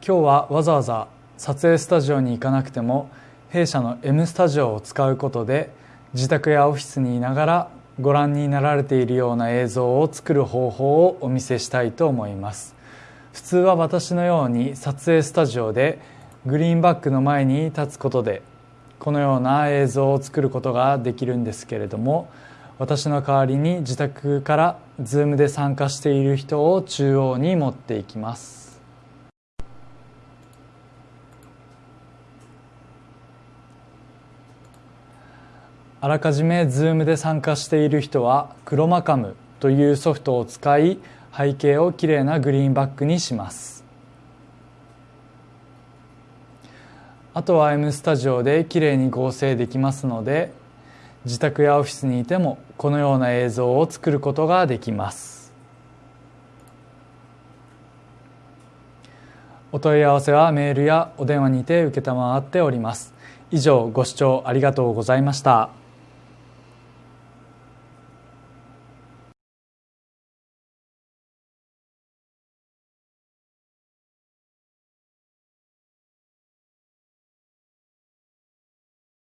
今日はわざわざ撮影スタジオに行かなくても弊社の M スタジオを使うことで自宅やオフィスにいながらご覧になられているような映像を作る方法をお見せしたいと思います。普通は私のように撮影スタジオでグリーンバックの前に立つことでこのような映像を作ることができるんですけれども私の代わりに自宅から Zoom で参加している人を中央に持っていきます。あらかじめ Zoom で参加している人はクロマカムというソフトを使い背景をきれいなグリーンバックにします。あとは M スタジオできれいに合成できますので自宅やオフィスにいてもこのような映像を作ることができます。お問い合わせはメールやお電話にて承っております。以上ご視聴ありがとうございました。